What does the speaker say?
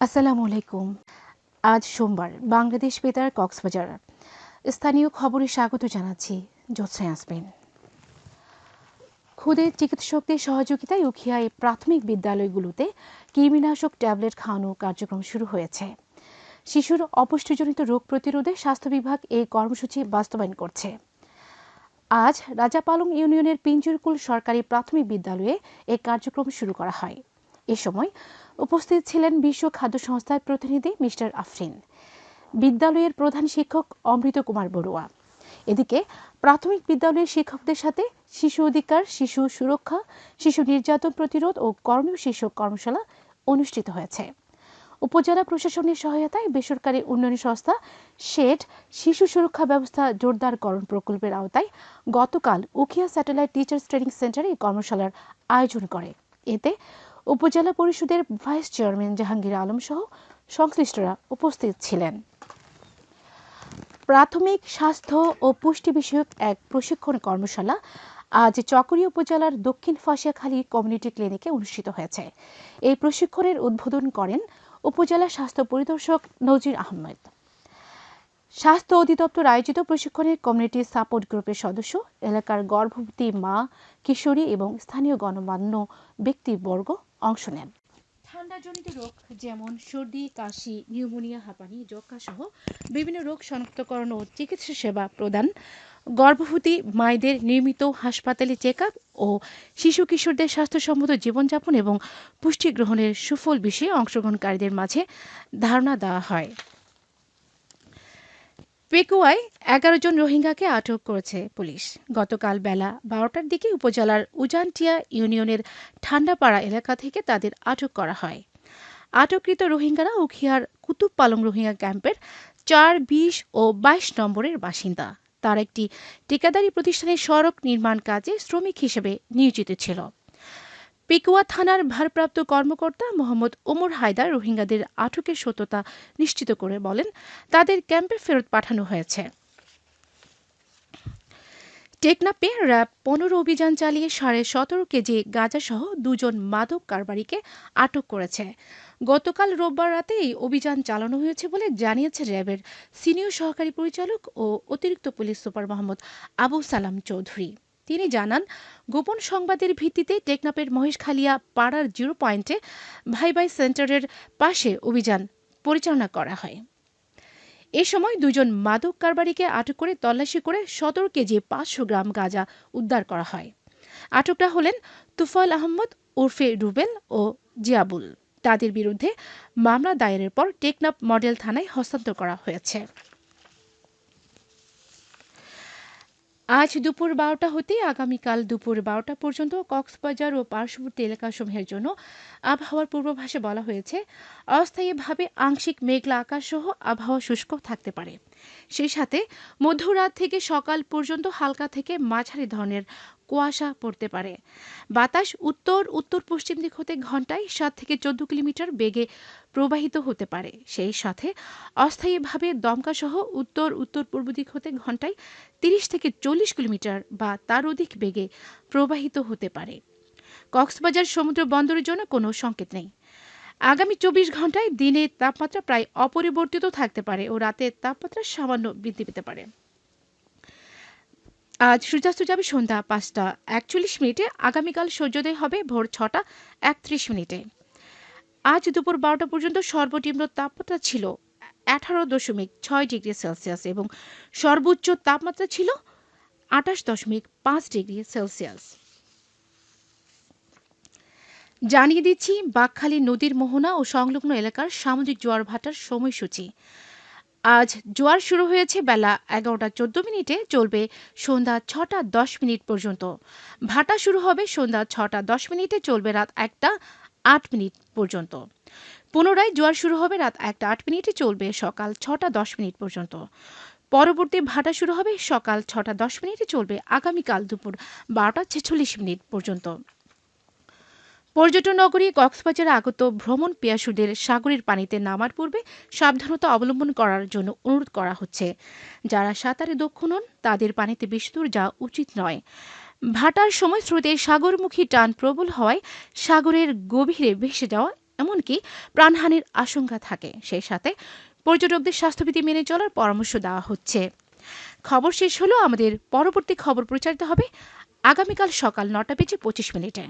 আসসালামু আলাইকুম। আজ সোমবার বাংলাদেশ বেতার কক্সবাজার। স্থানীয় খবরে স্বাগত জানাচ্ছি জোৎসা আসবেন খুদে চিকিৎসকদের সহযোগিতায় উখিয়ায় প্রাথমিক বিদ্যালয়গুলোতে কৃমিনাশক ট্যাবলেট খাওয়ানো কার্যক্রম শুরু হয়েছে। শিশুর অপুষ্টিজনিত রোগ প্রতিরোধে স্বাস্থ্য বিভাগ এই কর্মসূচি বাস্তবায়ন করছে। আজ রাজাপালং ইউনিয়নের পিঞ্জুরকুল সরকারি প্রাথমিক বিদ্যালয়ে এই কার্যক্রম শুরু করা হয়। এ সময় উপস্থিত ছিলেন বিশ্ব খাদ্য সংস্থার প্রতিনিধি মিস্টার আফরিন। বিদ্যালয়ের প্রধান শিক্ষক অমৃত কুমার বড়ুয়া। এদিকে প্রাথমিক বিদ্যালয়ের শিক্ষকদের সাথে শিশু অধিকার, শিশু সুরক্ষা, শিশু নির্যাতন প্রতিরোধ ও কর্মীয় শীর্ষক কর্মশালা অনুষ্ঠিত হয়েছে। উপজেলা প্রশাসনের সহায়তায় বেসরকারি উন্নয়ন সংস্থা শেড শিশু সুরক্ষা ব্যবস্থা জোরদারকরণ প্রকল্পের আওতায় গতকাল উখিয়া স্যাটেলাইট টিচার্স ট্রেনিং সেন্টারে এই কর্মশালার আয়োজন করে। এতে উপজেলা পরিষদের ভাইস চেয়ারম্যান জাহাঙ্গীর আলম সহ সংশ্লিষ্টরা উপস্থিত ছিলেন। প্রাথমিক স্বাস্থ্য ও পুষ্টি বিষয়ক এক প্রশিক্ষণ কর্মশালা আজ চকরি উপজেলার দক্ষিণ ফাঁসিয়াখালী কমিউনিটি ক্লিনিকে অনুষ্ঠিত হয়েছে। এই প্রশিক্ষণের উদ্বোধন করেন উপজেলা স্বাস্থ্য পরিদর্শক নজির আহমেদ। স্বাস্থ্য অধিদপ্তর আয়োজিত প্রশিক্ষণে কমিউনিটি সাপোর্ট গ্রুপের সদস্য, এলাকার গর্ভবতী মা, কিশোরী এবং স্থানীয় গণমান্য ব্যক্তিবর্গ অংশ নেন। ঠান্ডাজনিত রোগ যেমন সর্দি, কাশি, নিউমোনিয়া, হাঁপানি যক্ষা সহ বিভিন্ন রোগ শনাক্তকরণ ও চিকিৎসা সেবা প্রদান। গর্ভবতী মায়েদের নিয়মিত হাসপাতালে চেক ও শিশু কিশোরদের স্বাস্থ্যসম্মত জীবনযাপন এবং পুষ্টি গ্রহণের সুফল বিষয়ে অংশগ্রহণকারীদের মাঝে ধারণা দেওয়া হয়। পেকুয়ায় এগারো জন রোহিঙ্গাকে আটক করেছে পুলিশ। গতকাল বেলা বারোটার দিকে উপজেলার উজানটিয়া ইউনিয়নের ঠান্ডাপাড়া এলাকা থেকে তাদের আটক করা হয়। আটককৃত রোহিঙ্গারা উখিয়ার কুতুব পালং রোহিঙ্গা ক্যাম্পের চার, বিশ ও বাইশ নম্বরের বাসিন্দা। তার একটি ঠিকাদারি প্রতিষ্ঠানের সড়ক নির্মাণ কাজে শ্রমিক হিসেবে নিয়োজিত ছিল। পেকুয়া থানার ভারপ্রাপ্ত কর্মকর্তা মোহাম্মদ ওমর হায়দার রোহিঙ্গাদের আটকের সত্যতা নিশ্চিত করে বলেন, তাদের ক্যাম্পে ফেরত পাঠানো হয়েছে। টেকনাপে র্যাব পনেরো অভিযান চালিয়ে সাড়ে সতেরো কেজি গাঁজাসহ দুজন মাদক কারবারিকে আটক করেছে। গতকাল রোববার রাতে এই অভিযান চালানো হয়েছে বলে জানিয়েছে র্যাবের সিনিয়র সহকারী পরিচালক ও অতিরিক্ত পুলিশ সুপার মোহাম্মদ আবু সালাম চৌধুরী। তিনি জানান, গোপন সংবাদের ভিত্তিতে টেকনাপের মহেশখালিয়া পাড়ার জিরো পয়েন্টে ভাই ভাই সেন্টারের পাশে অভিযান পরিচালনা করা হয়। এ সময় দুজন মাদক কারবারিকে আটক করে তল্লাশি করে সতেরো কেজি পাঁচশো গ্রাম গাঁজা উদ্ধার করা হয়। আটকরা হলেন তুফাল আহমদ, ওরফে রুবেল ও জিয়াবুল। তাদের বিরুদ্ধে মামলা দায়েরের পর টেকনাপ মডেল থানায় হস্তান্তর করা হয়েছে। আজ দুপুর বারোটা হতে আগামীকাল দুপুর বারোটা পর্যন্ত কক্সবাজার ও পার্শ্ববর্তী এলাকাসমূহের জন্য আবহাওয়ার পূর্বাভাসে বলা হয়েছে, অস্থায়ীভাবে আংশিক মেঘলা আকাশ সহ আবহাওয়া শুষ্ক থাকতে পারে। সেই সাথে মধ্যরাত থেকে সকাল পর্যন্ত হালকা থেকে মাঝারি ধরনের কুয়াশা পড়তে পারে। বাতাস উত্তর উত্তর পশ্চিম দিক হতে ঘন্টায় সাত থেকে চোদ্দ কিলোমিটার বেগে প্রবাহিত হতে পারে। সেই সাথে অস্থায়ীভাবে দমকাসহ উত্তর উত্তর পূর্ব দিক হতে ঘন্টায় তিরিশ থেকে চল্লিশ কিলোমিটার বা তার অধিক বেগে প্রবাহিত হতে পারে। কক্সবাজার সমুদ্র বন্দরের জন্য কোনো সংকেত নেই। আগামী চব্বিশ ঘন্টায় দিনে তাপমাত্রা প্রায় অপরিবর্তিত থাকতে পারে ও রাতে তাপমাত্রা সামান্য বৃদ্ধি পেতে পারে। আজ সূর্যাস্ত যাবে সন্ধ্যা পাঁচটা। একচল্লিশ মিনিটে আগামীকাল সূর্যোদয় হবে ভোর ছটা, একত্রিশ মিনিটে। আজ দুপুর বারোটা পর্যন্ত সর্বনিম্ন তাপমাত্রা ছিল আঠারো দশমিক ছয় ডিগ্রি সেলসিয়াস এবং সর্বোচ্চ তাপমাত্রা ছিল আঠাশ দশমিক পাঁচ ডিগ্রি সেলসিয়াস। জানিয়ে দিচ্ছি বাকখালী নদীর মোহনা ও সংলগ্ন এলাকার সামুদ্রিক জোয়ার ভাটার সময়সূচি। আজ জোয়ার শুরু হয়েছে বেলা এগারোটা চোদ্দ মিনিটে, চলবে সন্ধ্যা ছটা দশ মিনিট পর্যন্ত। ভাটা শুরু হবে সন্ধ্যা ছটা দশ মিনিটে, চলবে রাত একটা আট মিনিট পর্যন্ত। পুনরায় জোয়ার শুরু হবে রাত একটা আট মিনিটে, চলবে সকাল ছটা দশ মিনিট পর্যন্ত। পরবর্তী ভাটা শুরু হবে সকাল ছটা দশ মিনিটে, চলবে আগামীকাল দুপুর বারোটা ছেচল্লিশ মিনিট পর্যন্ত। পর্যটন নগরী কক্সবাজারে আগত ভ্রমণ পিয়াসুদের সাগরের পানিতে নামার পূর্বে সাবধানতা অবলম্বন করার জন্য অনুরোধ করা হচ্ছে। যারা সাঁতারে দক্ষ নন, তাদের পানিতে বেশি দূর যাওয়া উচিত নয়। ভাটার সময় স্রোতে সাগরমুখী টান প্রবল হওয়ায় সাগরের গভীরে ভেসে যাওয়া এমনকি প্রাণহানির আশঙ্কা থাকে। সেই সাথে পর্যটকদের স্বাস্থ্যবিধি মেনে চলার পরামর্শ দেওয়া হচ্ছে। খবর শেষ হলো, আমাদের পরবর্তী খবর প্রচারিত হবে আগামীকাল সকাল নটা বেজে পঁচিশ মিনিটে।